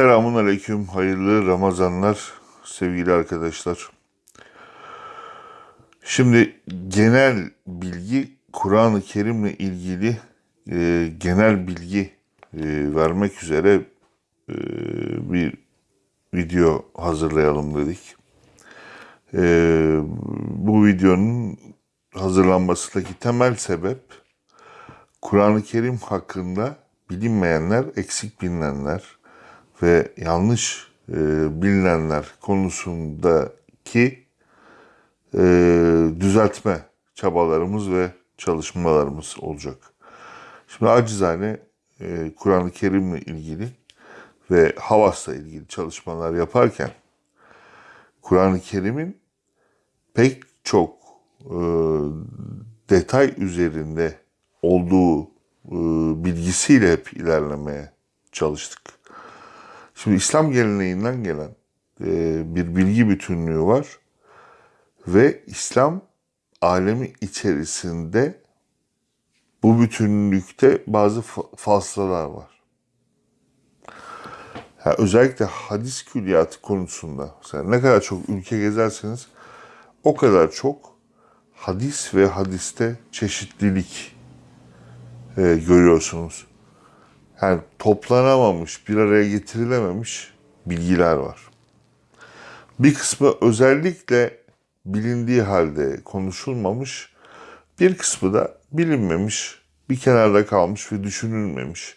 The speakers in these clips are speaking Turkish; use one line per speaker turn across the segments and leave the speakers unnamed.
Selamun Aleyküm, hayırlı Ramazanlar sevgili arkadaşlar. Şimdi genel bilgi, Kur'an-ı Kerim'le ilgili e, genel bilgi e, vermek üzere e, bir video hazırlayalım dedik. E, bu videonun hazırlanmasındaki temel sebep Kur'an-ı Kerim hakkında bilinmeyenler, eksik bilinenler ve yanlış e, bilinenler konusundaki e, düzeltme çabalarımız ve çalışmalarımız olacak. Şimdi acizane e, Kur'an-ı Kerim'le ilgili ve Havas'la ilgili çalışmalar yaparken Kur'an-ı Kerim'in pek çok e, detay üzerinde olduğu e, bilgisiyle hep ilerlemeye çalıştık. Şimdi İslam geleneğinden gelen e, bir bilgi bütünlüğü var ve İslam alemi içerisinde bu bütünlükte bazı fa- faslalar var. Ha, özellikle hadis külliyatı konusunda mesela ne kadar çok ülke gezerseniz o kadar çok hadis ve hadiste çeşitlilik e, görüyorsunuz. Yani toplanamamış, bir araya getirilememiş bilgiler var. Bir kısmı özellikle bilindiği halde konuşulmamış, bir kısmı da bilinmemiş, bir kenarda kalmış ve düşünülmemiş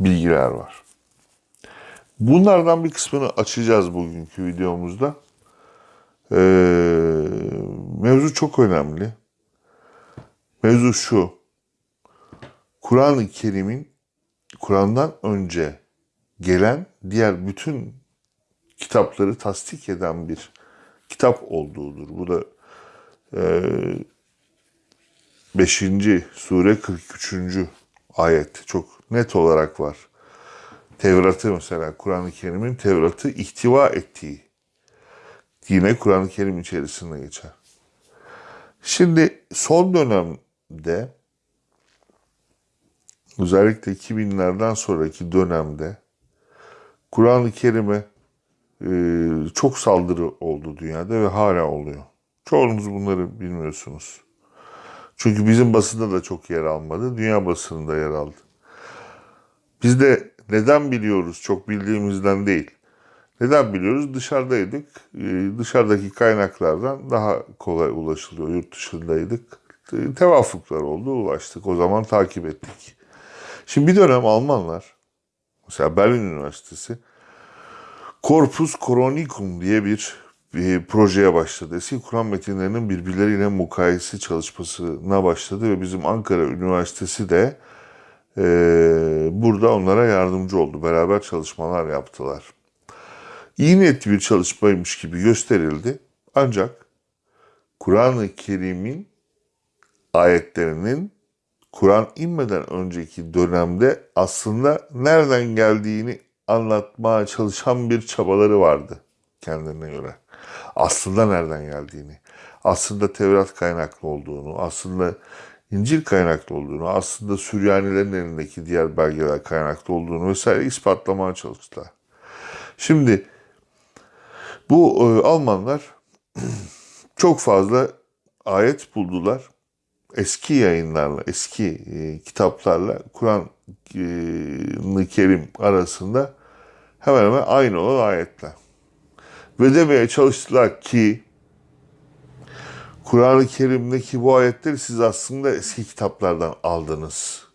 bilgiler var. Bunlardan bir kısmını açacağız bugünkü videomuzda. Ee, mevzu çok önemli. Mevzu şu. Kur'an-ı Kerim'in Kur'an'dan önce gelen diğer bütün kitapları tasdik eden bir kitap olduğudur. Bu da e, 5. sure 43. ayet çok net olarak var. Tevrat'ı mesela Kur'an-ı Kerim'in Tevrat'ı ihtiva ettiği yine Kur'an-ı Kerim içerisinde geçer. Şimdi son dönemde özellikle 2000'lerden sonraki dönemde Kur'an-ı Kerim'e e, çok saldırı oldu dünyada ve hala oluyor. Çoğunuz bunları bilmiyorsunuz. Çünkü bizim basında da çok yer almadı, dünya basınında yer aldı. Biz de neden biliyoruz? Çok bildiğimizden değil. Neden biliyoruz? Dışarıdaydık. Ee, Dışarıdaki kaynaklardan daha kolay ulaşılıyor. Yurt dışındaydık. Ee, Tevafuklar oldu, ulaştık. O zaman takip ettik. Şimdi bir dönem Almanlar, mesela Berlin Üniversitesi, Corpus Coronicum diye bir, bir projeye başladı. Eski Kur'an metinlerinin birbirleriyle mukayese çalışmasına başladı ve bizim Ankara Üniversitesi de e, burada onlara yardımcı oldu. Beraber çalışmalar yaptılar. İyi niyetli bir çalışmaymış gibi gösterildi. Ancak Kur'an-ı Kerim'in ayetlerinin Kur'an inmeden önceki dönemde aslında nereden geldiğini anlatmaya çalışan bir çabaları vardı kendine göre. Aslında nereden geldiğini, aslında Tevrat kaynaklı olduğunu, aslında İncil kaynaklı olduğunu, aslında Süryanilerin elindeki diğer belgeler kaynaklı olduğunu vesaire ispatlamaya çalıştılar. Şimdi bu e, Almanlar çok fazla ayet buldular. Eski yayınlarla, eski e, kitaplarla Kur'an-ı Kerim arasında hemen hemen aynı olan ayetler. Ve demeye çalıştılar ki Kur'an-ı Kerim'deki bu ayetleri siz aslında eski kitaplardan aldınız.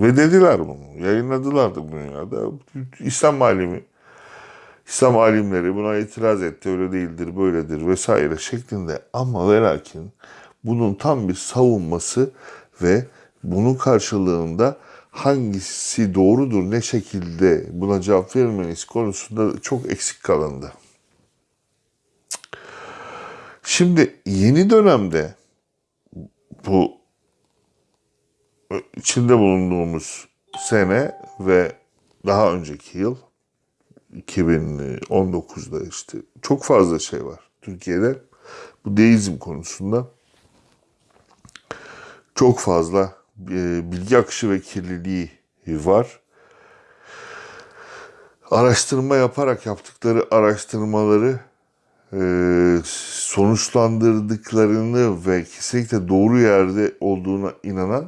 Ve dediler bunu. Yayınladılar da dünyada. İslam alimi, İslam alimleri buna itiraz etti. Öyle değildir, böyledir vesaire şeklinde. Ama ve lakin bunun tam bir savunması ve bunun karşılığında hangisi doğrudur, ne şekilde buna cevap verilmeniz konusunda çok eksik kalındı. Şimdi yeni dönemde bu içinde bulunduğumuz sene ve daha önceki yıl 2019'da işte çok fazla şey var Türkiye'de bu deizm konusunda çok fazla e, bilgi akışı ve kirliliği var. araştırma yaparak yaptıkları araştırmaları e, sonuçlandırdıklarını ve kesinlikle doğru yerde olduğuna inanan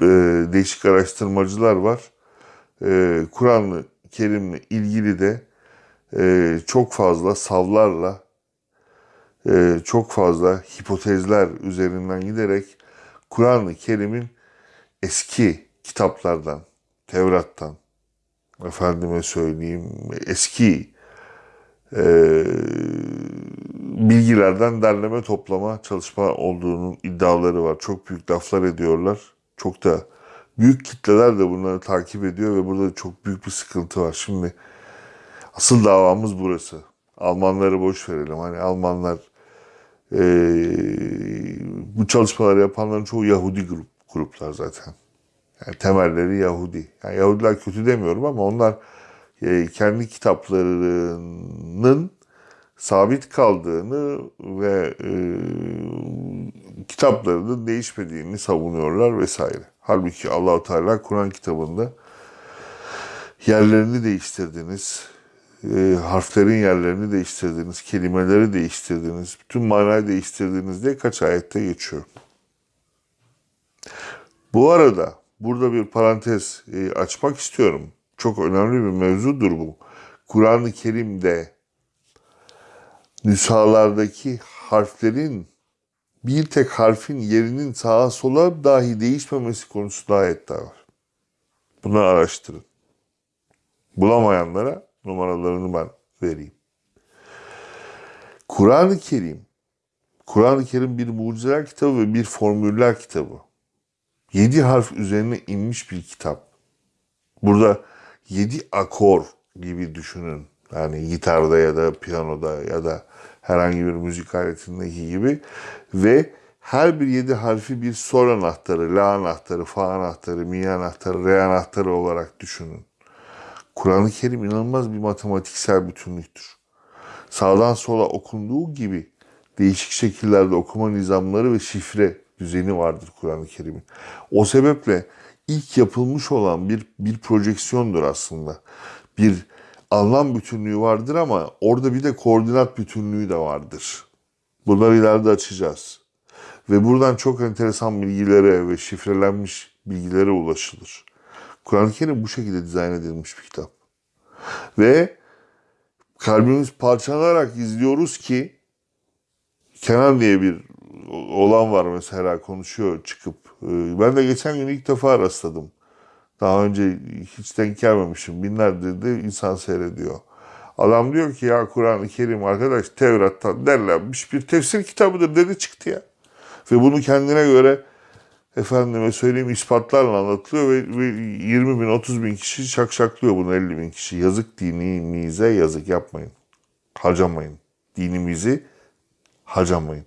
e, değişik araştırmacılar var. Kur'an-ı Kerim'le ilgili de çok fazla savlarla, e, çok fazla hipotezler üzerinden giderek Kur'an-ı Kerim'in eski kitaplardan, Tevrat'tan, efendime söyleyeyim eski e, bilgilerden derleme toplama çalışma olduğunun iddiaları var. Çok büyük laflar ediyorlar. Çok da büyük kitleler de bunları takip ediyor ve burada çok büyük bir sıkıntı var. Şimdi asıl davamız burası. Almanları boş verelim. Hani Almanlar e, bu çalışmaları yapanların çoğu Yahudi grup, gruplar zaten. Yani temelleri Yahudi. Yani Yahudiler kötü demiyorum ama onlar e, kendi kitaplarının sabit kaldığını ve e, kitaplarının değişmediğini savunuyorlar vesaire. Halbuki Allahu Teala Kur'an kitabında yerlerini değiştirdiniz, e, harflerin yerlerini değiştirdiniz, kelimeleri değiştirdiniz, bütün manayı değiştirdiniz diye kaç ayette geçiyor. Bu arada burada bir parantez e, açmak istiyorum. Çok önemli bir mevzudur bu. Kur'an-ı Kerim'de nüshalardaki harflerin bir tek harfin yerinin sağa sola dahi değişmemesi konusunda ayetler var. Bunu araştırın. Bulamayanlara numaralarını ben vereyim. Kur'an-ı Kerim, Kur'an-ı Kerim bir mucizeler kitabı ve bir formüller kitabı. Yedi harf üzerine inmiş bir kitap. Burada yedi akor gibi düşünün. Yani gitarda ya da piyanoda ya da herhangi bir müzik aletindeki gibi ve her bir yedi harfi bir sol anahtarı, la anahtarı, fa anahtarı, mi anahtarı, re anahtarı olarak düşünün. Kur'an-ı Kerim inanılmaz bir matematiksel bütünlüktür. Sağdan sola okunduğu gibi değişik şekillerde okuma nizamları ve şifre düzeni vardır Kur'an-ı Kerim'in. O sebeple ilk yapılmış olan bir bir projeksiyondur aslında. Bir anlam bütünlüğü vardır ama orada bir de koordinat bütünlüğü de vardır. Bunları ileride açacağız. Ve buradan çok enteresan bilgilere ve şifrelenmiş bilgilere ulaşılır. Kur'an-ı Kerim bu şekilde dizayn edilmiş bir kitap. Ve kalbimiz parçalanarak izliyoruz ki Kenan diye bir olan var mesela konuşuyor çıkıp. Ee, Ben de geçen gün ilk defa rastladım. Daha önce hiç denk gelmemişim. Binlerdir de insan seyrediyor. Adam diyor ki ya Kur'an-ı Kerim arkadaş Tevrat'tan derlenmiş bir tefsir kitabıdır dedi çıktı ya. Ve bunu kendine göre efendime söyleyeyim ispatlarla anlatılıyor ve, ve 20 bin 30 bin kişi şakşaklıyor bunu 50 bin kişi. Yazık dinimize yazık yapmayın. Harcamayın. Dinimizi harcamayın.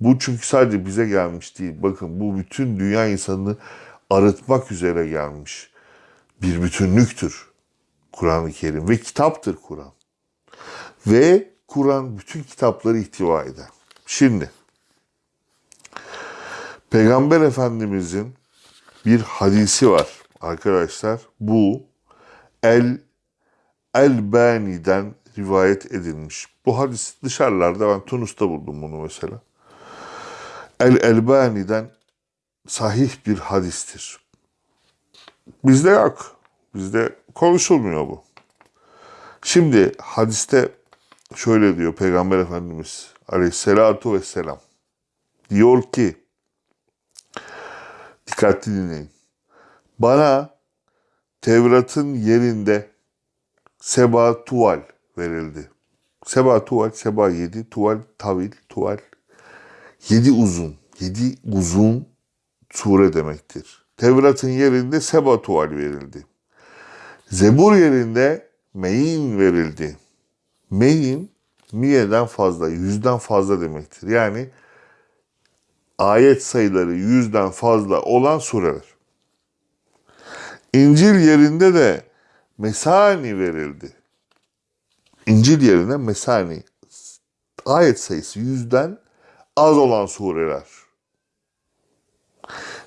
Bu çünkü sadece bize gelmiş değil. Bakın bu bütün dünya insanını arıtmak üzere gelmiş bir bütünlüktür Kur'an-ı Kerim ve kitaptır Kur'an. Ve Kur'an bütün kitapları ihtiva eder. Şimdi Peygamber Efendimizin bir hadisi var arkadaşlar. Bu El Elbani'den rivayet edilmiş. Bu hadis dışarılarda ben Tunus'ta buldum bunu mesela. El Elbani'den sahih bir hadistir. Bizde yok. Bizde konuşulmuyor bu. Şimdi hadiste şöyle diyor Peygamber Efendimiz aleyhissalatu vesselam. Diyor ki dikkatli dinleyin. Bana Tevrat'ın yerinde Seba tuval verildi. Seba tuval, Seba yedi, tuval tavil, tuval yedi uzun, yedi uzun sure demektir. Tevrat'ın yerinde Seba tuval verildi. Zebur yerinde Meyin verildi. Meyin miyeden fazla, yüzden fazla demektir. Yani ayet sayıları yüzden fazla olan sureler. İncil yerinde de Mesani verildi. İncil yerine Mesani. Ayet sayısı yüzden az olan sureler.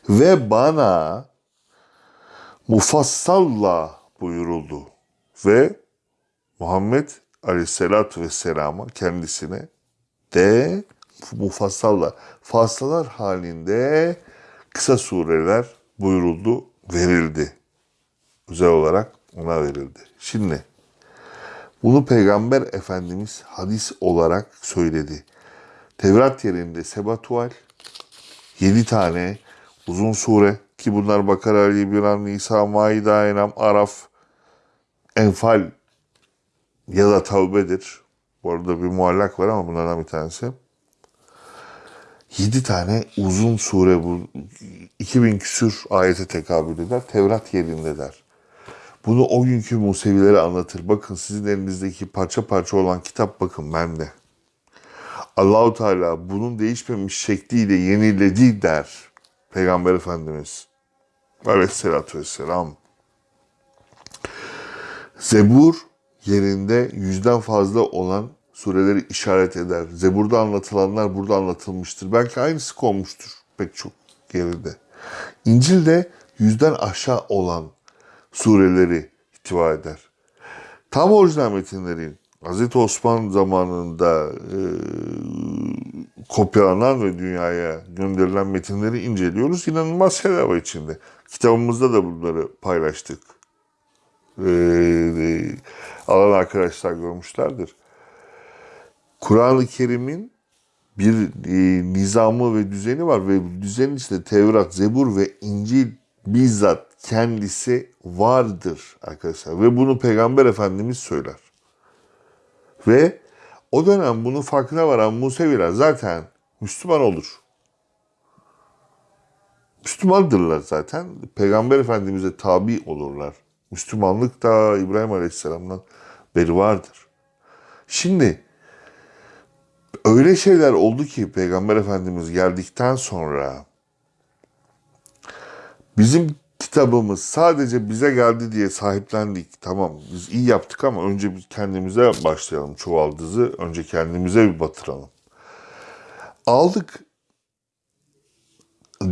Ve bana mufassalla buyuruldu. ve Muhammed Aleyhisselatü Vesselam'a kendisine de mufassalla fassalar halinde kısa sureler buyuruldu, verildi. Özel olarak ona verildi. Şimdi bunu Peygamber Efendimiz hadis olarak söyledi. Tevrat yerinde Sebatual 7 tane uzun sure ki bunlar Bakara, Ali İmran, Nisa, Maide, Enam, Araf, Enfal ya da Tavbe'dir. Bu arada bir muallak var ama bunlardan bir tanesi. 7 tane uzun sure bu 2000 küsür ayete tekabül eder. Tevrat yerinde der. Bunu o günkü Musevilere anlatır. Bakın sizin elinizdeki parça parça olan kitap bakın bende. Allahu Teala bunun değişmemiş şekliyle yeniledi der. Peygamber Efendimiz. Aleyhisselatü Vesselam. Zebur yerinde yüzden fazla olan sureleri işaret eder. Zebur'da anlatılanlar burada anlatılmıştır. Belki aynısı konmuştur pek çok yerinde. İncil'de yüzden aşağı olan sureleri ihtiva eder. Tam orijinal metinlerin Hz. Osman zamanında e, kopyalanan ve dünyaya gönderilen metinleri inceliyoruz. İnanılmaz şeyler var içinde. Kitabımızda da bunları paylaştık. E, e, alan arkadaşlar görmüşlerdir. Kur'an-ı Kerim'in bir e, nizamı ve düzeni var ve düzenin içinde Tevrat, Zebur ve İncil bizzat kendisi vardır arkadaşlar. Ve bunu Peygamber Efendimiz söyler. Ve o dönem bunun farkına varan Museviler zaten Müslüman olur. Müslümandırlar zaten. Peygamber Efendimiz'e tabi olurlar. Müslümanlık da İbrahim Aleyhisselam'dan beri vardır. Şimdi öyle şeyler oldu ki Peygamber Efendimiz geldikten sonra bizim kitabımız sadece bize geldi diye sahiplendik. Tamam biz iyi yaptık ama önce biz kendimize başlayalım çuvaldızı. Önce kendimize bir batıralım. Aldık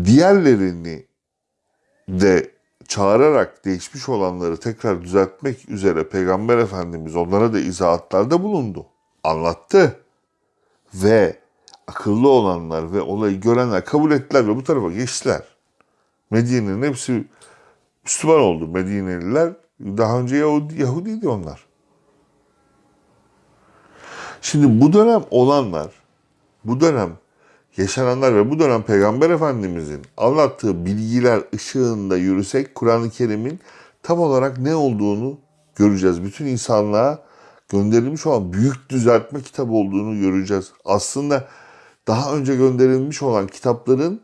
diğerlerini de çağırarak değişmiş olanları tekrar düzeltmek üzere Peygamber Efendimiz onlara da izahatlarda bulundu. Anlattı. Ve akıllı olanlar ve olayı görenler kabul ettiler ve bu tarafa geçtiler. Medine'nin hepsi Müslüman oldu Medineliler. Daha önce Yahudi, Yahudiydi onlar. Şimdi bu dönem olanlar, bu dönem yaşananlar ve bu dönem Peygamber Efendimizin anlattığı bilgiler ışığında yürüsek Kur'an-ı Kerim'in tam olarak ne olduğunu göreceğiz. Bütün insanlığa gönderilmiş olan büyük düzeltme kitabı olduğunu göreceğiz. Aslında daha önce gönderilmiş olan kitapların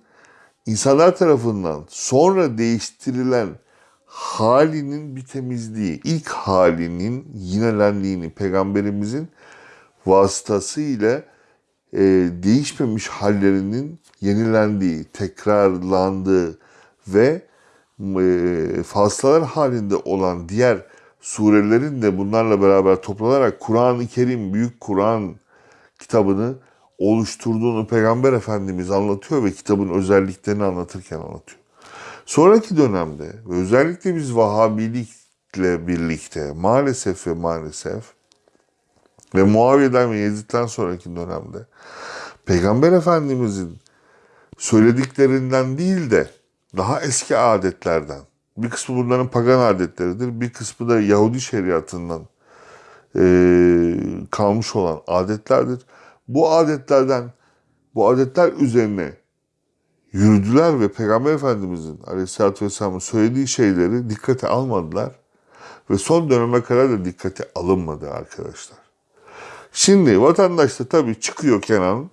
insanlar tarafından sonra değiştirilen halinin bir temizliği, ilk halinin yinelendiğini peygamberimizin vasıtasıyla e, değişmemiş hallerinin yenilendiği, tekrarlandığı ve e, faslalar halinde olan diğer surelerin de bunlarla beraber toplanarak Kur'an-ı Kerim, Büyük Kur'an kitabını oluşturduğunu Peygamber Efendimiz anlatıyor ve kitabın özelliklerini anlatırken anlatıyor. Sonraki dönemde ve özellikle biz Vahabilikle birlikte maalesef ve maalesef ve Muaviye'den ve Yezid'den sonraki dönemde Peygamber Efendimizin söylediklerinden değil de daha eski adetlerden, bir kısmı bunların pagan adetleridir, bir kısmı da Yahudi şeriatından e, kalmış olan adetlerdir. Bu adetlerden, bu adetler üzerine yürüdüler ve Peygamber Efendimizin Aleyhisselatü Vesselam'ın söylediği şeyleri dikkate almadılar. Ve son döneme kadar da dikkate alınmadı arkadaşlar. Şimdi vatandaş da tabii çıkıyor Kenan,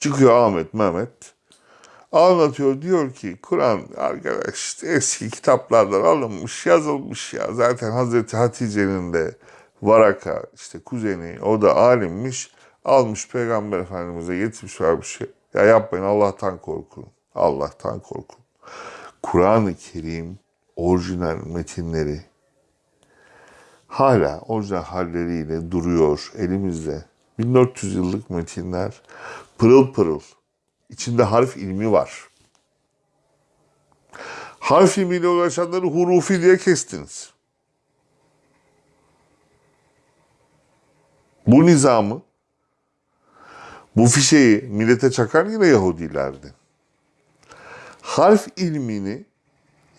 çıkıyor Ahmet, Mehmet. Anlatıyor diyor ki Kur'an arkadaş eski kitaplardan alınmış yazılmış ya. Zaten Hazreti Hatice'nin de Varaka işte kuzeni o da alimmiş. Almış Peygamber Efendimiz'e getirmiş şey. Ya yapmayın Allah'tan korkun. Allah'tan korkun. Kur'an-ı Kerim orijinal metinleri hala orijinal halleriyle duruyor elimizde. 1400 yıllık metinler pırıl pırıl. İçinde harf ilmi var. Harf ilmiyle uğraşanları hurufi diye kestiniz. Bu nizamı, bu fişeyi millete çakan yine Yahudilerdi. Harf ilmini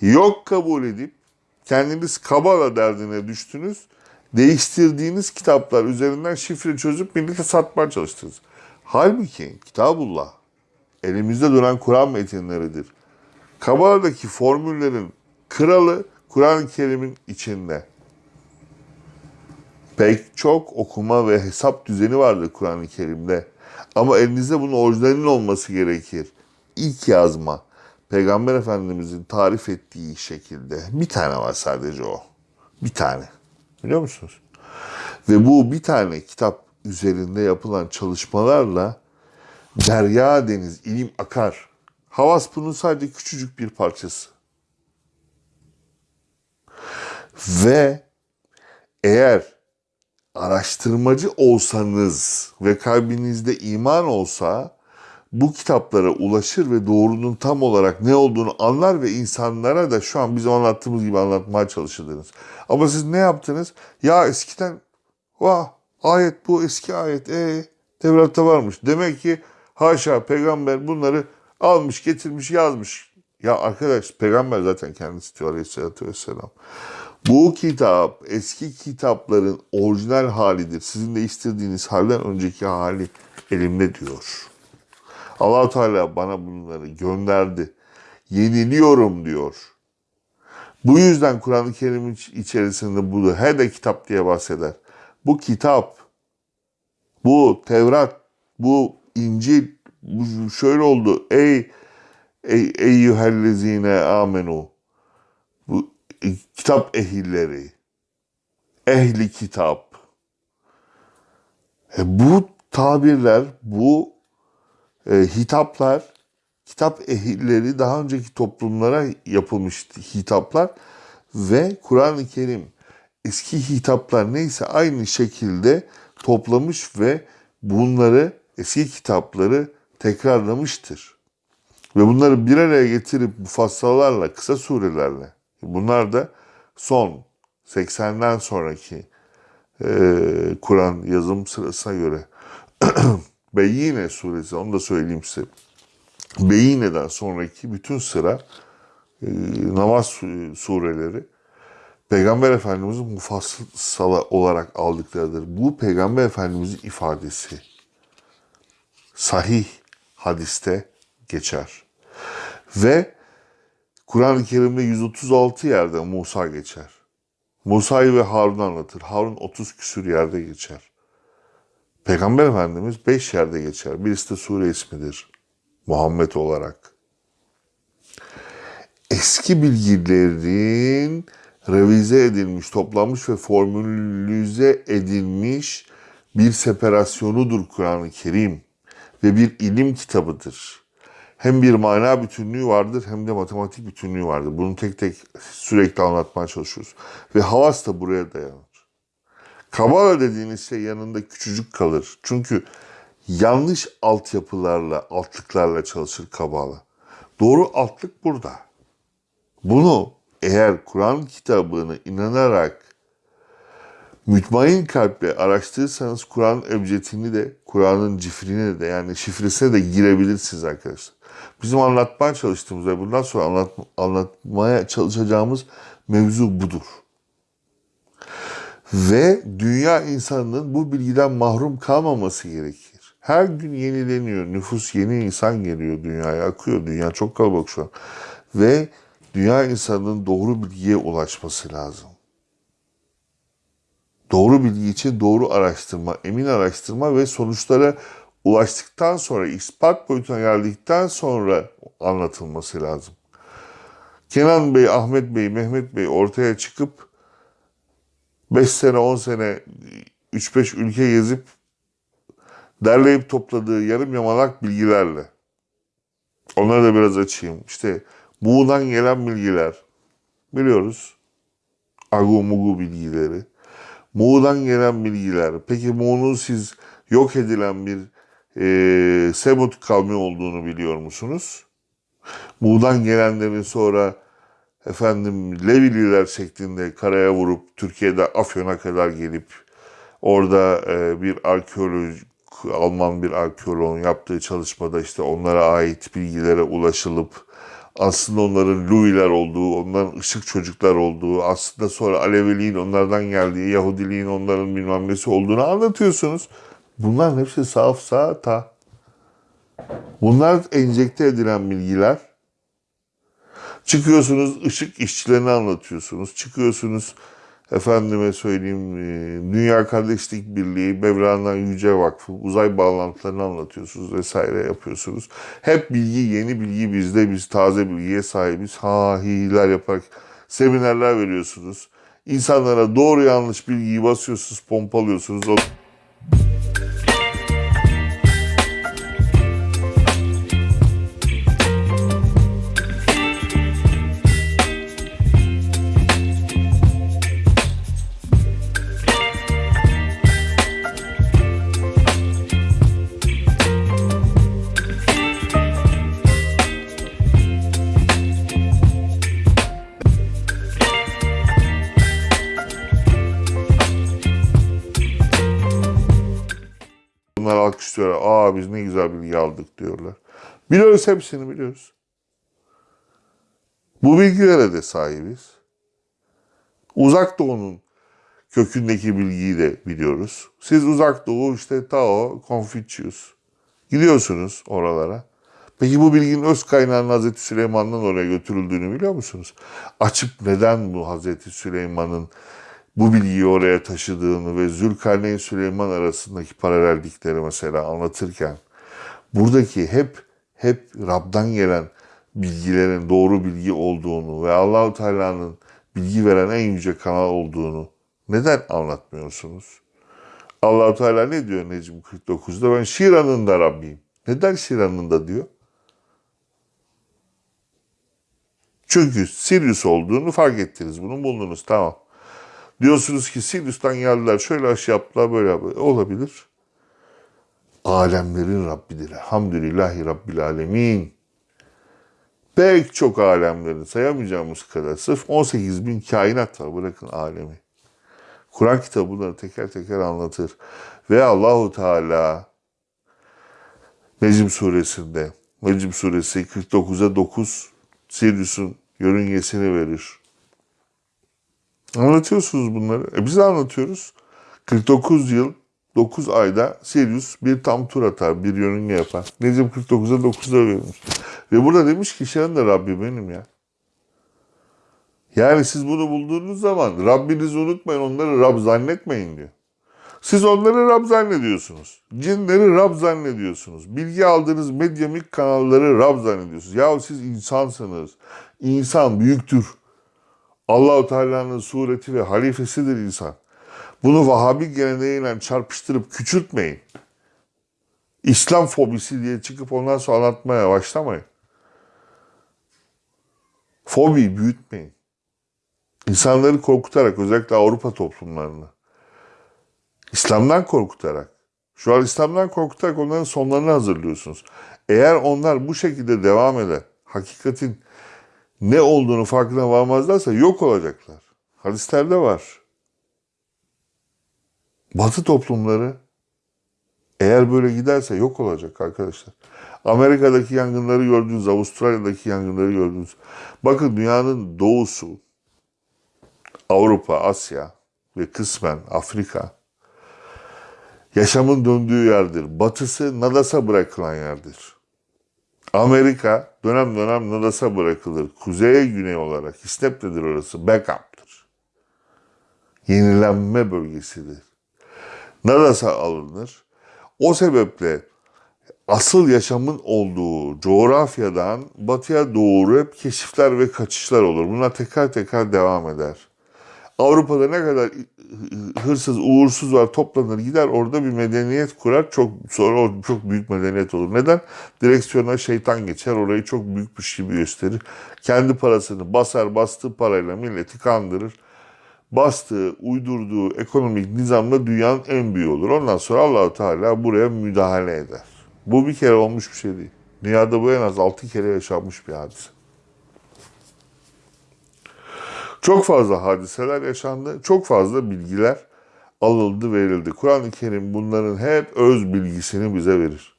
yok kabul edip kendiniz Kabala derdine düştünüz. Değiştirdiğiniz kitaplar üzerinden şifre çözüp millete satmaya çalıştınız. Halbuki Kitabullah elimizde duran Kur'an metinleridir. Kabala'daki formüllerin kralı Kur'an-ı Kerim'in içinde. Pek çok okuma ve hesap düzeni vardır Kur'an-ı Kerim'de. Ama elinizde bunun orijinalinin olması gerekir. İlk yazma. Peygamber Efendimizin tarif ettiği şekilde. Bir tane var sadece o. Bir tane. Biliyor musunuz? Ve bu bir tane kitap üzerinde yapılan çalışmalarla derya deniz ilim akar. Havas bunun sadece küçücük bir parçası. Ve eğer araştırmacı olsanız ve kalbinizde iman olsa bu kitaplara ulaşır ve doğrunun tam olarak ne olduğunu anlar ve insanlara da şu an bizim anlattığımız gibi anlatmaya çalışırdınız. Ama siz ne yaptınız? Ya eskiden vah ayet bu eski ayet e Tevrat'ta varmış. Demek ki haşa peygamber bunları almış getirmiş yazmış. Ya arkadaş peygamber zaten kendisi diyor aleyhissalatü vesselam. Bu kitap eski kitapların orijinal halidir. Sizin değiştirdiğiniz halden önceki hali elimde diyor. allah Teala bana bunları gönderdi. Yeniliyorum diyor. Bu yüzden Kur'an-ı Kerim içerisinde bu her de kitap diye bahseder. Bu kitap, bu Tevrat, bu İncil, şöyle oldu. Ey ey eyyühellezine amenu. Bu kitap ehilleri. Ehli kitap. E, bu tabirler, bu e, hitaplar, kitap ehilleri daha önceki toplumlara yapılmış hitaplar ve Kur'an-ı Kerim eski hitaplar neyse aynı şekilde toplamış ve bunları eski kitapları tekrarlamıştır. Ve bunları bir araya getirip mufassalarla, kısa surelerle, bunlar da son 80'den sonraki e, Kur'an yazım sırasına göre Beyyine suresi, onu da söyleyeyim size. Beyyine'den sonraki bütün sıra e, namaz sureleri Peygamber Efendimiz'in mufassala olarak aldıklarıdır. Bu Peygamber Efendimiz'in ifadesi. Sahih hadiste geçer. Ve Kur'an-ı Kerim'de 136 yerde Musa geçer. Musa'yı ve Harun'u anlatır. Harun 30 küsür yerde geçer. Peygamber Efendimiz 5 yerde geçer. Birisi de sure ismidir. Muhammed olarak. Eski bilgilerin revize edilmiş, toplanmış ve formülize edilmiş bir separasyonudur Kur'an-ı Kerim ve bir ilim kitabıdır. Hem bir mana bütünlüğü vardır hem de matematik bütünlüğü vardır. Bunu tek tek sürekli anlatmaya çalışıyoruz. Ve havas da buraya dayanır. Kabala dediğiniz şey yanında küçücük kalır. Çünkü yanlış altyapılarla, altlıklarla çalışır Kabala. Doğru altlık burada. Bunu eğer Kur'an kitabını inanarak mütmain kalple araştırırsanız Kur'an ebcedini de Kur'an'ın cifrine de yani şifresine de girebilirsiniz arkadaşlar. Bizim anlatmaya çalıştığımız ve bundan sonra anlat, anlatmaya çalışacağımız mevzu budur. Ve dünya insanının bu bilgiden mahrum kalmaması gerekir. Her gün yenileniyor. Nüfus yeni insan geliyor dünyaya. Akıyor. Dünya çok kalabalık şu an. Ve dünya insanının doğru bilgiye ulaşması lazım. Doğru bilgi için doğru araştırma, emin araştırma ve sonuçlara ulaştıktan sonra, ispat boyutuna geldikten sonra anlatılması lazım. Kenan Bey, Ahmet Bey, Mehmet Bey ortaya çıkıp 5 sene, 10 sene 3-5 ülke gezip derleyip topladığı yarım yamalak bilgilerle onları da biraz açayım. İşte Muğ'dan gelen bilgiler biliyoruz. Agu mugu bilgileri. Muğ'dan gelen bilgiler. Peki Muğ'un siz yok edilen bir e, Semut kavmi olduğunu biliyor musunuz? Muğ'dan gelenlerin sonra efendim Levililer şeklinde karaya vurup Türkiye'de Afyon'a kadar gelip Orada e, bir arkeolog, Alman bir arkeoloğun yaptığı çalışmada işte onlara ait bilgilere ulaşılıp aslında onların Louis'ler olduğu, onların ışık çocuklar olduğu, aslında sonra Aleviliğin onlardan geldiği, Yahudiliğin onların bilmem nesi olduğunu anlatıyorsunuz. Bunların hepsi saf sağta. Bunlar enjekte edilen bilgiler. Çıkıyorsunuz ışık işçilerini anlatıyorsunuz. Çıkıyorsunuz efendime söyleyeyim e, Dünya Kardeşlik Birliği, Mevlana Yüce Vakfı, uzay bağlantılarını anlatıyorsunuz vesaire yapıyorsunuz. Hep bilgi, yeni bilgi bizde, biz taze bilgiye sahibiz. Ha hiler yaparak seminerler veriyorsunuz. İnsanlara doğru yanlış bilgiyi basıyorsunuz, pompalıyorsunuz. O Alkışlıyorlar. Aa biz ne güzel bilgi aldık diyorlar. Biliyoruz hepsini biliyoruz. Bu bilgilere de sahibiz. Uzak Doğu'nun kökündeki bilgiyi de biliyoruz. Siz Uzak Doğu işte Tao, Confucius. Gidiyorsunuz oralara. Peki bu bilginin öz kaynağının Hazreti Süleyman'dan oraya götürüldüğünü biliyor musunuz? Açıp neden bu Hazreti Süleyman'ın bu bilgiyi oraya taşıdığını ve Zülkarneyn Süleyman arasındaki paralellikleri mesela anlatırken buradaki hep hep Rab'dan gelen bilgilerin doğru bilgi olduğunu ve Allahu Teala'nın bilgi veren en yüce kanal olduğunu neden anlatmıyorsunuz? Allahu Teala ne diyor Necm 49'da? Ben Şiran'ın da Rabbiyim. Neden Şiran'ın da diyor? Çünkü Sirius olduğunu fark ettiniz. Bunu buldunuz. Tamam. Diyorsunuz ki Sirius'tan geldiler. Şöyle aşı yaptılar. Böyle yaptılar. Olabilir. Alemlerin Rabbidir. Elhamdülillahi Rabbil Alemin. Pek çok alemlerin sayamayacağımız kadar. Sırf 18 bin kainat var. Bırakın alemi. Kur'an kitabı bunları teker teker anlatır. Ve Allahu Teala Necm suresinde Necm suresi 49'a 9 Sirius'un yörüngesini verir. Anlatıyorsunuz bunları. E biz de anlatıyoruz. 49 yıl 9 ayda Sirius bir tam tur atar, bir yörünge yapar. Necm 49'a 9'da vermiş. Ve burada demiş ki Şen de Rabbi benim ya. Yani siz bunu bulduğunuz zaman Rabbinizi unutmayın, onları Rab zannetmeyin diyor. Siz onları Rab zannediyorsunuz. Cinleri Rab zannediyorsunuz. Bilgi aldığınız medyamik kanalları Rab zannediyorsunuz. Ya siz insansınız. İnsan büyüktür. Allahu Teala'nın sureti ve halifesidir insan. Bunu Vahabi geleneğiyle çarpıştırıp küçültmeyin. İslam fobisi diye çıkıp ondan sonra anlatmaya başlamayın. Fobi büyütmeyin. İnsanları korkutarak özellikle Avrupa toplumlarını. İslam'dan korkutarak. Şu an İslam'dan korkutarak onların sonlarını hazırlıyorsunuz. Eğer onlar bu şekilde devam eder, hakikatin ne olduğunu farkına varmazlarsa yok olacaklar. Hadislerde var. Batı toplumları eğer böyle giderse yok olacak arkadaşlar. Amerika'daki yangınları gördünüz, Avustralya'daki yangınları gördünüz. Bakın dünyanın doğusu, Avrupa, Asya ve kısmen Afrika yaşamın döndüğü yerdir. Batısı nadasa bırakılan yerdir. Amerika dönem dönem nadasa bırakılır. Kuzeye güney olarak İstep'tedir orası. Backup'tır. Yenilenme bölgesidir. Nadasa alınır. O sebeple asıl yaşamın olduğu coğrafyadan batıya doğru hep keşifler ve kaçışlar olur. Bunlar tekrar tekrar devam eder. Avrupa'da ne kadar hırsız, uğursuz var toplanır gider orada bir medeniyet kurar. Çok sonra o çok büyük medeniyet olur. Neden? Direksiyona şeytan geçer. Orayı çok büyükmüş gibi gösterir. Kendi parasını basar, bastığı parayla milleti kandırır. Bastığı, uydurduğu ekonomik nizamla dünyanın en büyüğü olur. Ondan sonra Allahu Teala buraya müdahale eder. Bu bir kere olmuş bir şey değil. Dünyada bu en az altı kere yaşanmış bir hadise. Çok fazla hadiseler yaşandı. Çok fazla bilgiler alındı verildi. Kur'an-ı Kerim bunların hep öz bilgisini bize verir.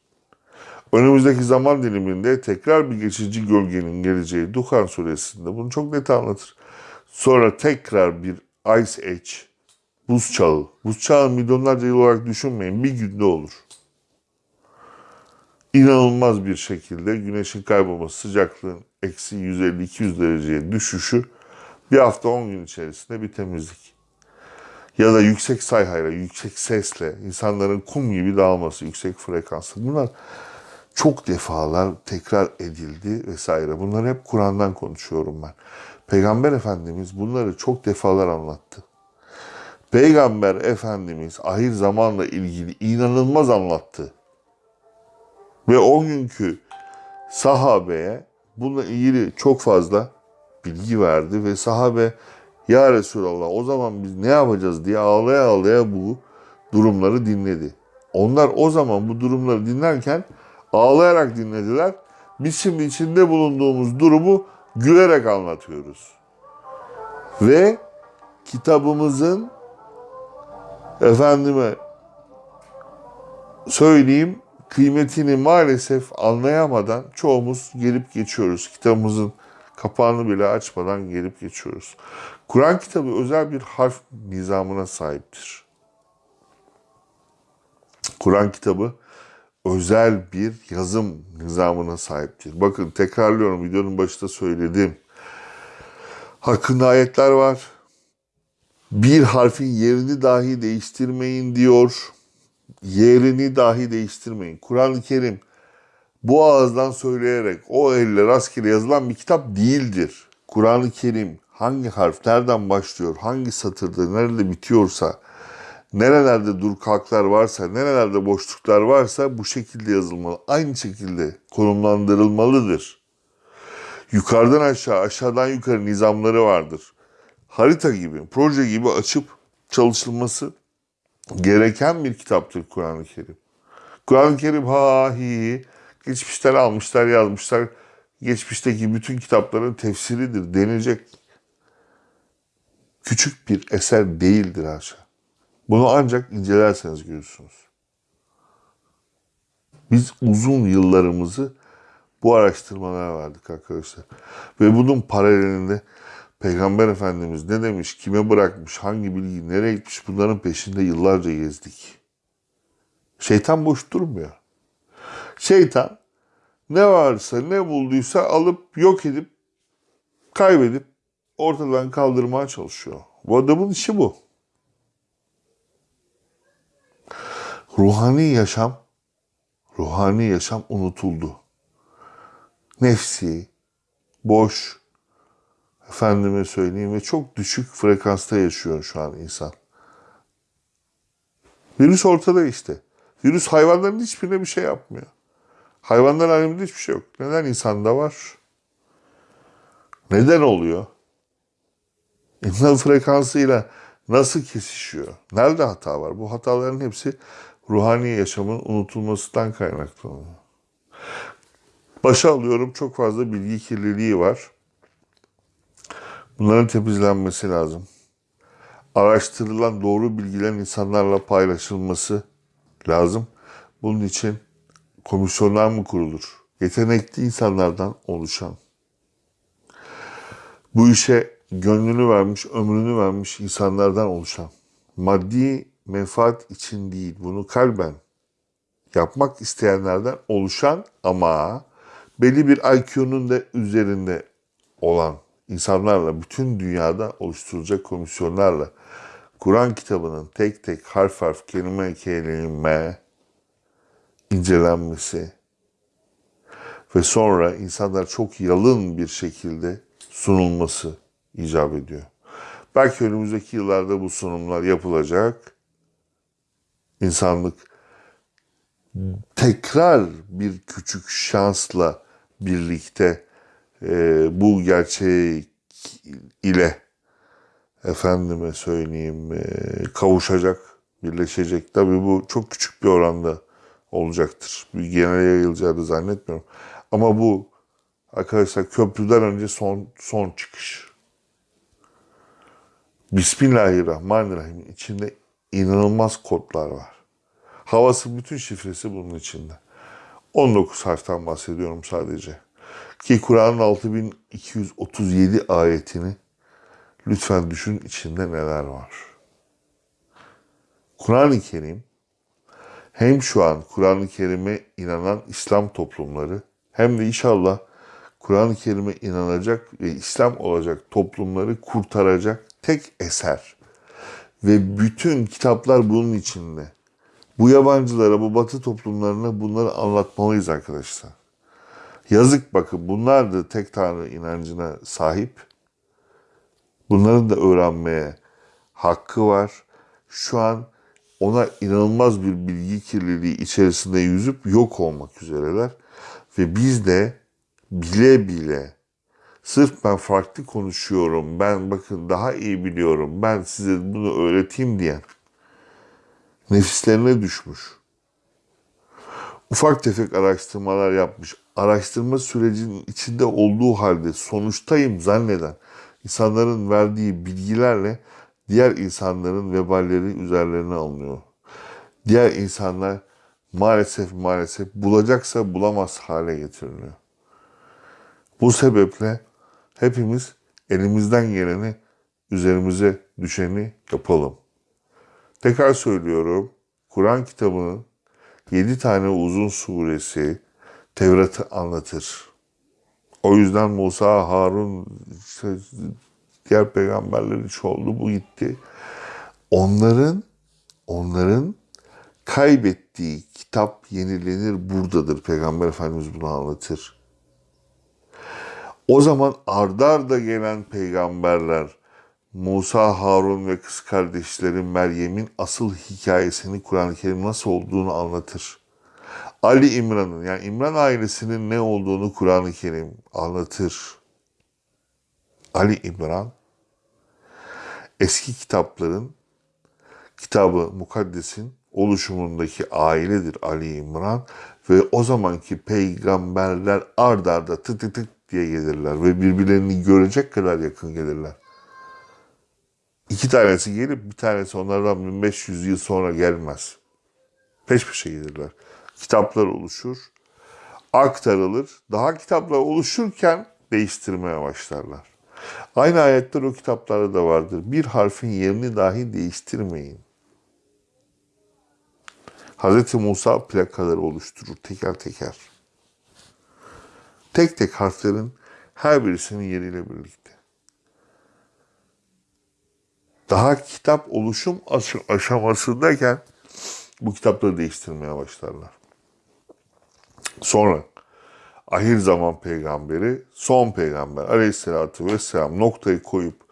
Önümüzdeki zaman diliminde tekrar bir geçici gölgenin geleceği Duhan suresinde bunu çok net anlatır. Sonra tekrar bir Ice Age, buz çağı. Buz çağı milyonlarca yıl olarak düşünmeyin bir günde olur. İnanılmaz bir şekilde güneşin kaybolması, sıcaklığın eksi 150-200 dereceye düşüşü bir hafta 10 gün içerisinde bir temizlik. Ya da yüksek sayhayla, yüksek sesle, insanların kum gibi dağılması, yüksek frekanslı. Bunlar çok defalar tekrar edildi vesaire. Bunları hep Kur'an'dan konuşuyorum ben. Peygamber Efendimiz bunları çok defalar anlattı. Peygamber Efendimiz ahir zamanla ilgili inanılmaz anlattı. Ve o günkü sahabeye bununla ilgili çok fazla bilgi verdi ve sahabe ya Resulallah o zaman biz ne yapacağız diye ağlaya ağlaya bu durumları dinledi. Onlar o zaman bu durumları dinlerken ağlayarak dinlediler. Biz şimdi içinde bulunduğumuz durumu gülerek anlatıyoruz. Ve kitabımızın efendime söyleyeyim kıymetini maalesef anlayamadan çoğumuz gelip geçiyoruz. Kitabımızın kapağını bile açmadan gelip geçiyoruz. Kur'an kitabı özel bir harf nizamına sahiptir. Kur'an kitabı özel bir yazım nizamına sahiptir. Bakın tekrarlıyorum videonun başında söylediğim. Hakkında ayetler var. Bir harfin yerini dahi değiştirmeyin diyor. Yerini dahi değiştirmeyin. Kur'an-ı Kerim bu ağızdan söyleyerek o elle rastgele yazılan bir kitap değildir. Kur'an-ı Kerim hangi harf nereden başlıyor, hangi satırda nerede bitiyorsa, nerelerde dur kalklar varsa, nerelerde boşluklar varsa bu şekilde yazılmalı. Aynı şekilde konumlandırılmalıdır. Yukarıdan aşağı, aşağıdan yukarı nizamları vardır. Harita gibi, proje gibi açıp çalışılması gereken bir kitaptır Kur'an-ı Kerim. Kur'an-ı Kerim ha hi hi geçmişten almışlar yazmışlar. Geçmişteki bütün kitapların tefsiridir denilecek küçük bir eser değildir haşa. Bunu ancak incelerseniz görürsünüz. Biz uzun yıllarımızı bu araştırmalara verdik arkadaşlar. Ve bunun paralelinde Peygamber Efendimiz ne demiş, kime bırakmış, hangi bilgi nereye gitmiş bunların peşinde yıllarca gezdik. Şeytan boş durmuyor. Şeytan ne varsa ne bulduysa alıp yok edip kaybedip ortadan kaldırmaya çalışıyor. Bu adamın işi bu. Ruhani yaşam, ruhani yaşam unutuldu. Nefsi, boş, efendime söyleyeyim ve çok düşük frekansta yaşıyor şu an insan. Virüs ortada işte. Virüs hayvanların hiçbirine bir şey yapmıyor. Hayvanlar aleminde hiçbir şey yok. Neden insanda var? Neden oluyor? İnsan frekansıyla nasıl kesişiyor? Nerede hata var? Bu hataların hepsi ruhani yaşamın unutulmasından kaynaklanıyor. Başa alıyorum çok fazla bilgi kirliliği var. Bunların temizlenmesi lazım. Araştırılan doğru bilgilerin insanlarla paylaşılması lazım. Bunun için komisyonlar mı kurulur? Yetenekli insanlardan oluşan. Bu işe gönlünü vermiş, ömrünü vermiş insanlardan oluşan. Maddi menfaat için değil, bunu kalben yapmak isteyenlerden oluşan ama belli bir IQ'nun da üzerinde olan insanlarla, bütün dünyada oluşturulacak komisyonlarla Kur'an kitabının tek tek harf harf kelime kelime incelenmesi ve sonra insanlar çok yalın bir şekilde sunulması icap ediyor. Belki önümüzdeki yıllarda bu sunumlar yapılacak. İnsanlık tekrar bir küçük şansla birlikte e, bu gerçek ile efendime söyleyeyim e, kavuşacak, birleşecek. Tabii bu çok küçük bir oranda olacaktır. Bir genel yayılacağını zannetmiyorum. Ama bu arkadaşlar köprüden önce son son çıkış. Bismillahirrahmanirrahim içinde inanılmaz kodlar var. Havası bütün şifresi bunun içinde. 19 harften bahsediyorum sadece. Ki Kur'an'ın 6237 ayetini lütfen düşün içinde neler var. Kur'an-ı Kerim hem şu an Kur'an-ı Kerim'e inanan İslam toplumları hem de inşallah Kur'an-ı Kerim'e inanacak ve İslam olacak toplumları kurtaracak tek eser. Ve bütün kitaplar bunun içinde. Bu yabancılara, bu batı toplumlarına bunları anlatmalıyız arkadaşlar. Yazık bakın bunlar da tek tanrı inancına sahip. Bunların da öğrenmeye hakkı var. Şu an ona inanılmaz bir bilgi kirliliği içerisinde yüzüp yok olmak üzereler. Ve biz de bile bile sırf ben farklı konuşuyorum, ben bakın daha iyi biliyorum, ben size bunu öğreteyim diyen nefislerine düşmüş. Ufak tefek araştırmalar yapmış. Araştırma sürecinin içinde olduğu halde sonuçtayım zanneden insanların verdiği bilgilerle diğer insanların veballeri üzerlerine alınıyor. Diğer insanlar maalesef maalesef bulacaksa bulamaz hale getiriliyor. Bu sebeple hepimiz elimizden geleni üzerimize düşeni yapalım. Tekrar söylüyorum. Kur'an kitabının 7 tane uzun suresi Tevrat'ı anlatır. O yüzden Musa, Harun, diğer peygamberler hiç oldu bu gitti. Onların onların kaybettiği kitap yenilenir buradadır. Peygamber Efendimiz bunu anlatır. O zaman ardarda gelen peygamberler Musa, Harun ve kız kardeşleri Meryem'in asıl hikayesini Kur'an-ı Kerim nasıl olduğunu anlatır. Ali İmran'ın yani İmran ailesinin ne olduğunu Kur'an-ı Kerim anlatır. Ali İmran eski kitapların kitabı Mukaddes'in oluşumundaki ailedir Ali İmran ve o zamanki peygamberler ard arda tık tık tık diye gelirler ve birbirlerini görecek kadar yakın gelirler. İki tanesi gelip bir tanesi onlardan 1500 yıl sonra gelmez. Peş peşe gelirler. Kitaplar oluşur, aktarılır. Daha kitaplar oluşurken değiştirmeye başlarlar. Aynı ayetler o kitaplarda da vardır. Bir harfin yerini dahi değiştirmeyin. Hz. Musa plakaları oluşturur teker teker. Tek tek harflerin her birisinin yeriyle birlikte. Daha kitap oluşum aşamasındayken bu kitapları değiştirmeye başlarlar. Sonra ahir zaman peygamberi, son peygamber aleyhissalatü vesselam noktayı koyup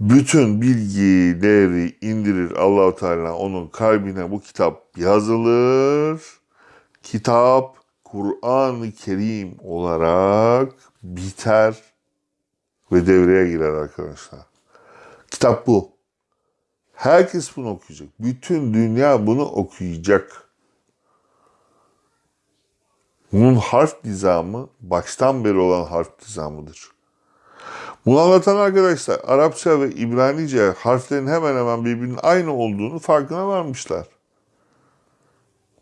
bütün bilgileri indirir Allahu Teala onun kalbine bu kitap yazılır. Kitap Kur'an-ı Kerim olarak biter ve devreye girer arkadaşlar. Kitap bu. Herkes bunu okuyacak. Bütün dünya bunu okuyacak. Bunun harf dizamı baştan beri olan harf dizamıdır. Bunu anlatan arkadaşlar Arapça ve İbranice harflerin hemen hemen birbirinin aynı olduğunu farkına varmışlar.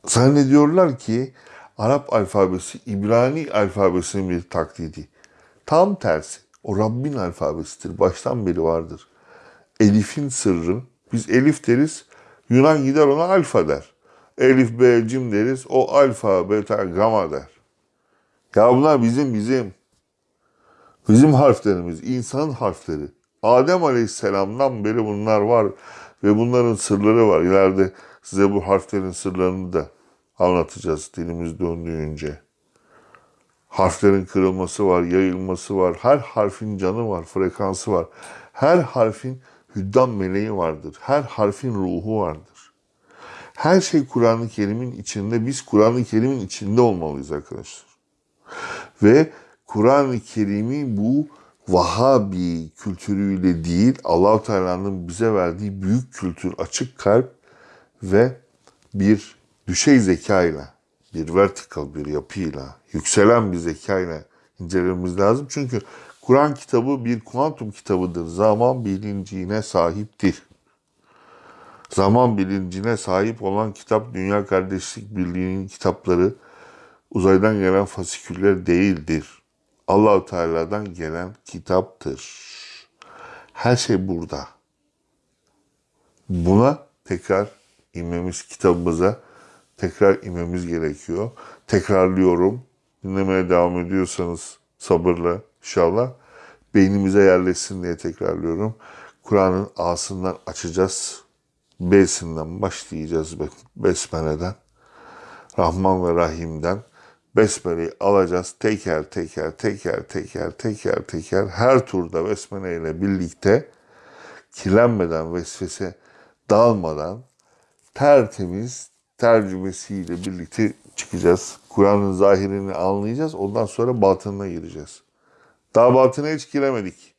Zannediyorlar ki Arap alfabesi İbrani alfabesinin bir taklidi. Tam tersi. O Rabbin alfabesidir. Baştan beri vardır. Elif'in sırrı. Biz Elif deriz. Yunan gider ona alfa der. Elif, B, cim deriz. O alfa, beta, gamma der. Ya bunlar bizim bizim. Bizim harflerimiz, insanın harfleri. Adem Aleyhisselam'dan beri bunlar var ve bunların sırları var. İleride size bu harflerin sırlarını da anlatacağız dilimiz döndüğünce. Harflerin kırılması var, yayılması var. Her harfin canı var, frekansı var. Her harfin hüddam meleği vardır. Her harfin ruhu vardır. Her şey Kur'an-ı Kerim'in içinde. Biz Kur'an-ı Kerim'in içinde olmalıyız arkadaşlar. Ve Kur'an-ı Kerim'i bu Vahabi kültürüyle değil, allah Teala'nın bize verdiği büyük kültür, açık kalp ve bir düşey zekayla, bir vertikal bir yapıyla, yükselen bir zekayla incelememiz lazım. Çünkü Kur'an kitabı bir kuantum kitabıdır. Zaman bilincine sahiptir. Zaman bilincine sahip olan kitap Dünya Kardeşlik Birliği'nin kitapları uzaydan gelen fasiküller değildir. Allahu Teala'dan gelen kitaptır. Her şey burada. Buna tekrar inmemiz kitabımıza tekrar inmemiz gerekiyor. Tekrarlıyorum. Dinlemeye devam ediyorsanız sabırla inşallah beynimize yerleşsin diye tekrarlıyorum. Kur'an'ın A'sından açacağız. B'sinden başlayacağız Besmele'den. Rahman ve Rahim'den. Besmele'yi alacağız. Teker teker teker teker teker teker her turda Besmele ile birlikte kirlenmeden, vesvese dağılmadan tertemiz tercümesiyle birlikte çıkacağız. Kur'an'ın zahirini anlayacağız. Ondan sonra batınına gireceğiz. Daha batına hiç giremedik.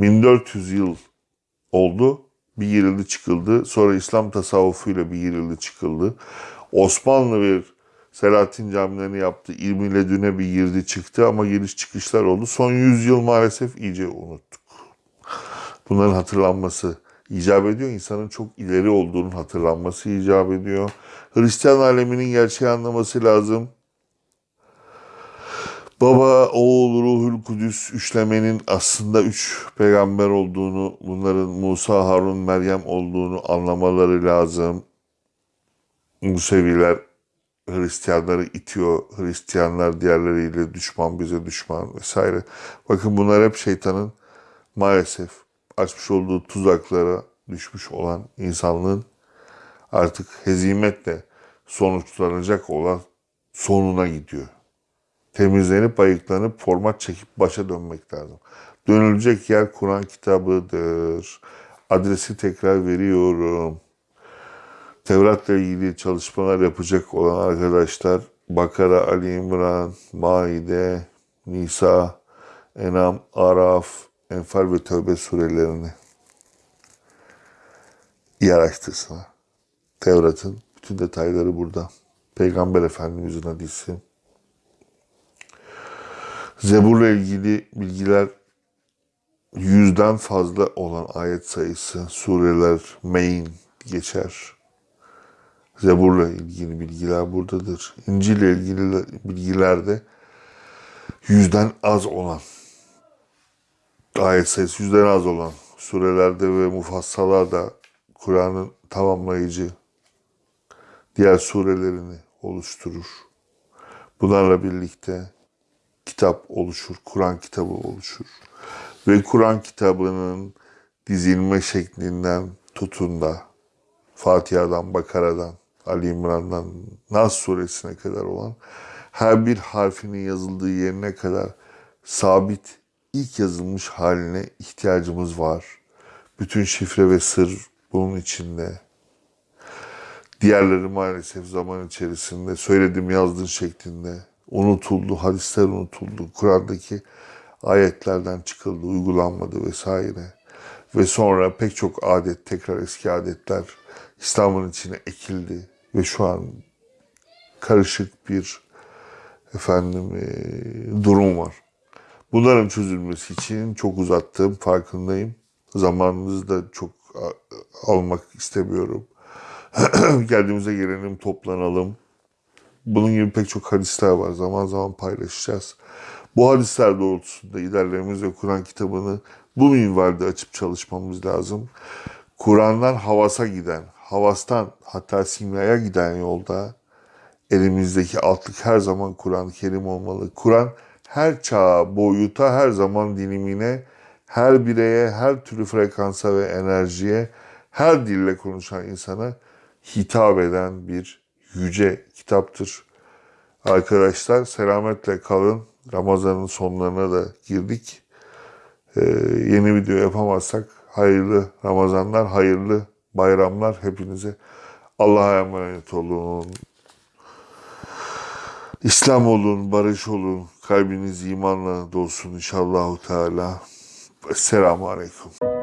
1400 yıl oldu. Bir girildi çıkıldı. Sonra İslam tasavvufuyla bir girildi çıkıldı. Osmanlı bir Selahattin camilerini yaptı. İlmiyle düne bir girdi çıktı ama giriş çıkışlar oldu. Son 100 yıl maalesef iyice unuttuk. Bunların hatırlanması icap ediyor. İnsanın çok ileri olduğunun hatırlanması icap ediyor. Hristiyan aleminin gerçeği anlaması lazım. Baba, oğul, ruhul kudüs üçlemenin aslında üç peygamber olduğunu, bunların Musa, Harun, Meryem olduğunu anlamaları lazım. Museviler Hristiyanları itiyor. Hristiyanlar diğerleriyle düşman, bize düşman vesaire. Bakın bunlar hep şeytanın maalesef açmış olduğu tuzaklara düşmüş olan insanlığın artık hezimetle sonuçlanacak olan sonuna gidiyor. Temizlenip ayıklanıp format çekip başa dönmek lazım. Dönülecek yer Kur'an kitabıdır. Adresi tekrar veriyorum. Tevrat'la ilgili çalışmalar yapacak olan arkadaşlar Bakara, Ali İmran, Maide, Nisa, Enam, Araf, Enfal ve Tövbe surelerini iyi araştırsınlar. Tevrat'ın bütün detayları burada. Peygamber Efendimizin hadisi. Zebur'la ilgili bilgiler yüzden fazla olan ayet sayısı, sureler, main geçer. Zebur'la ilgili bilgiler buradadır. İncil ile ilgili bilgiler de yüzden az olan ayet sayısı yüzden az olan surelerde ve mufassalarda Kur'an'ın tamamlayıcı diğer surelerini oluşturur. Bunlarla birlikte kitap oluşur, Kur'an kitabı oluşur. Ve Kur'an kitabının dizilme şeklinden tutun da Fatiha'dan, Bakara'dan, Ali İmran'dan, Nas suresine kadar olan her bir harfinin yazıldığı yerine kadar sabit ilk yazılmış haline ihtiyacımız var. Bütün şifre ve sır bunun içinde. Diğerleri maalesef zaman içerisinde söyledim yazdığın şeklinde unutuldu, hadisler unutuldu, Kur'an'daki ayetlerden çıkıldı, uygulanmadı vesaire. Ve sonra pek çok adet, tekrar eski adetler İslam'ın içine ekildi ve şu an karışık bir efendim e, durum var. Bunların çözülmesi için çok uzattığım farkındayım. Zamanınızı da çok almak istemiyorum. Geldiğimize gelelim, toplanalım. Bunun gibi pek çok hadisler var. Zaman zaman paylaşacağız. Bu hadisler doğrultusunda ilerlememiz ve Kur'an kitabını bu minvalde açıp çalışmamız lazım. Kur'an'dan havasa giden, havastan hatta simyaya giden yolda elimizdeki altlık her zaman Kur'an-ı Kerim olmalı. Kur'an her çağa, boyuta, her zaman dilimine, her bireye, her türlü frekansa ve enerjiye, her dille konuşan insana hitap eden bir yüce kitaptır. Arkadaşlar selametle kalın. Ramazan'ın sonlarına da girdik. Ee, yeni video yapamazsak hayırlı Ramazanlar, hayırlı bayramlar hepinize. Allah'a emanet olun. İslam olun, barış olun. Kalbiniz imanla dolsun inşallahu teala. Selamun Aleyküm.